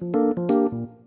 Música